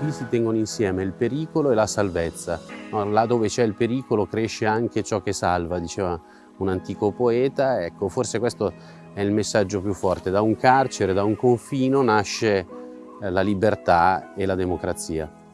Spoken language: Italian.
Qui si tengono insieme il pericolo e la salvezza. Là dove c'è il pericolo cresce anche ciò che salva, diceva un antico poeta. Ecco, forse questo è il messaggio più forte. Da un carcere, da un confino nasce eh, la libertà e la democrazia.